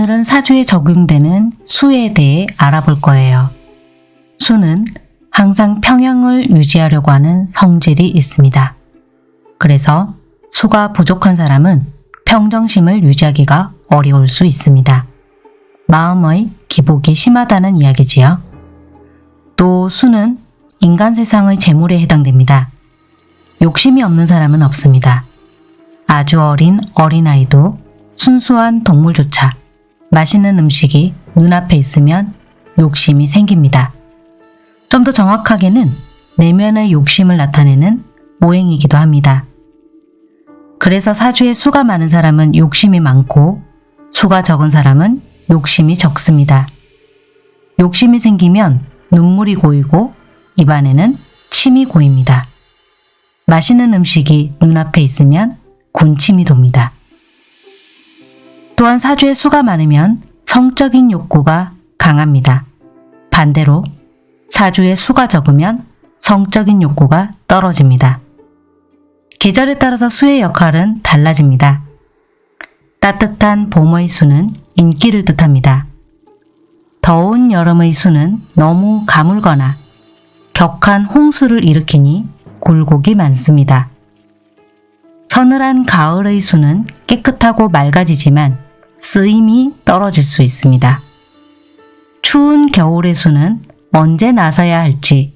오늘은 사주에 적용되는 수에 대해 알아볼 거예요. 수는 항상 평형을 유지하려고 하는 성질이 있습니다. 그래서 수가 부족한 사람은 평정심을 유지하기가 어려울 수 있습니다. 마음의 기복이 심하다는 이야기지요. 또 수는 인간 세상의 재물에 해당됩니다. 욕심이 없는 사람은 없습니다. 아주 어린 어린아이도 순수한 동물조차 맛있는 음식이 눈앞에 있으면 욕심이 생깁니다. 좀 더 정확하게는 내면의 욕심을 나타내는 모행이기도 합니다. 그래서 사주에 수가 많은 사람은 욕심이 많고 수가 적은 사람은 욕심이 적습니다. 욕심이 생기면 눈물이 고이고 입안에는 침이 고입니다. 맛있는 음식이 눈앞에 있으면 군침이 돕니다. 또한 사주에 수가 많으면 성적인 욕구가 강합니다. 반대로 사주에 수가 적으면 성적인 욕구가 떨어집니다. 계절에 따라서 수의 역할은 달라집니다. 따뜻한 봄의 수는 인기를 뜻합니다. 더운 여름의 수는 너무 가물거나 격한 홍수를 일으키니 굴곡이 많습니다. 서늘한 가을의 수는 깨끗하고 맑아지지만 쓰임이 떨어질 수 있습니다. 추운 겨울의 수는 언제 나서야 할지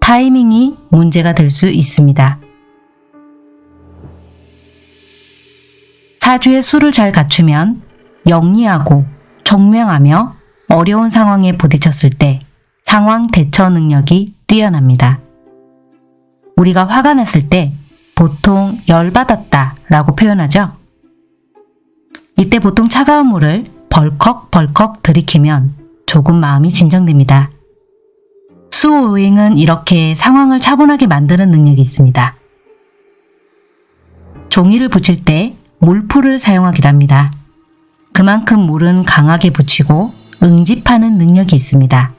타이밍이 문제가 될 수 있습니다. 사주의 수를 잘 갖추면 영리하고 총명하며 어려운 상황에 부딪혔을 때 상황 대처 능력이 뛰어납니다. 우리가 화가 났을 때 보통 열받았다 라고 표현하죠. 이때 보통 차가운 물을 벌컥벌컥 들이키면 조금 마음이 진정됩니다. 수오행은 이렇게 상황을 차분하게 만드는 능력이 있습니다. 종이를 붙일 때 물풀을 사용하기도 합니다. 그만큼 물은 강하게 붙이고 응집하는 능력이 있습니다.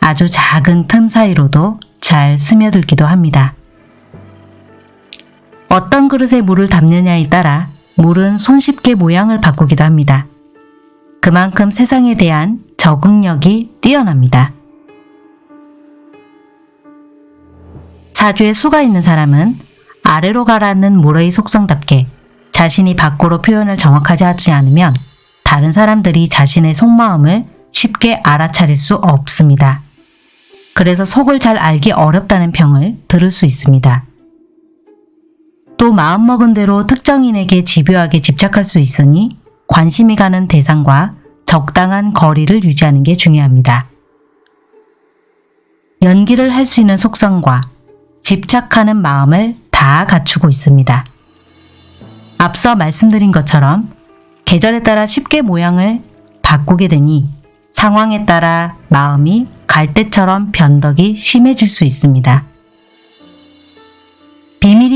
아주 작은 틈 사이로도 잘 스며들기도 합니다. 어떤 그릇에 물을 담느냐에 따라 물은 손쉽게 모양을 바꾸기도 합니다. 그만큼 세상에 대한 적응력이 뛰어납니다. 사주에 수가 있는 사람은 아래로 가라앉는 물의 속성답게 자신이 밖으로 표현을 정확하지 하지 않으면 다른 사람들이 자신의 속마음을 쉽게 알아차릴 수 없습니다. 그래서 속을 잘 알기 어렵다는 평을 들을 수 있습니다. 또 마음먹은 대로 특정인에게 집요하게 집착할 수 있으니 관심이 가는 대상과 적당한 거리를 유지하는 게 중요합니다. 연기를 할 수 있는 속성과 집착하는 마음을 다 갖추고 있습니다. 앞서 말씀드린 것처럼 계절에 따라 쉽게 모양을 바꾸게 되니 상황에 따라 마음이 갈대처럼 변덕이 심해질 수 있습니다.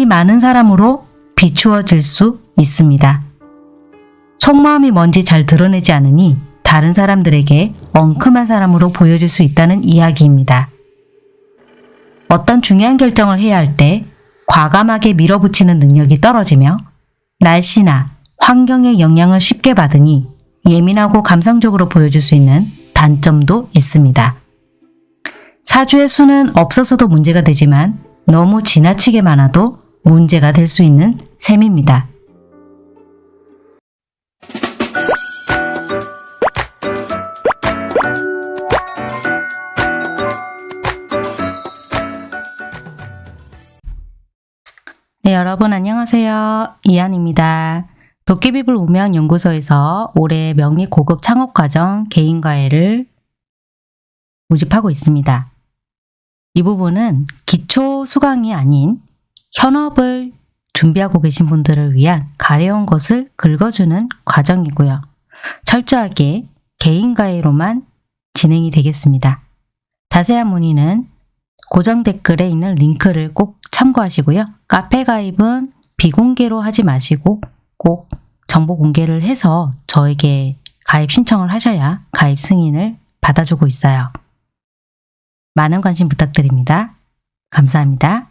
비밀이 많은 사람으로 비추어질 수 있습니다. 속마음이 뭔지 잘 드러내지 않으니 다른 사람들에게 엉큼한 사람으로 보여질 수 있다는 이야기입니다. 어떤 중요한 결정을 해야 할 때 과감하게 밀어붙이는 능력이 떨어지며 날씨나 환경의 영향을 쉽게 받으니 예민하고 감성적으로 보여줄 수 있는 단점도 있습니다. 사주의 수는 없어서도 문제가 되지만 너무 지나치게 많아도 문제가 될 수 있는 셈입니다. 네, 여러분 안녕하세요. 이한입니다. 도깨비불 우명 연구소에서 올해 명리 고급 창업 과정 개인과외를 모집하고 있습니다. 이 부분은 기초 수강이 아닌 현업을 준비하고 계신 분들을 위한 가려운 것을 긁어주는 과정이고요. 철저하게 개인과외로만 진행이 되겠습니다. 자세한 문의는 고정 댓글에 있는 링크를 꼭 참고하시고요. 카페 가입은 비공개로 하지 마시고 꼭 정보 공개를 해서 저에게 가입 신청을 하셔야 가입 승인을 받아주고 있어요. 많은 관심 부탁드립니다. 감사합니다.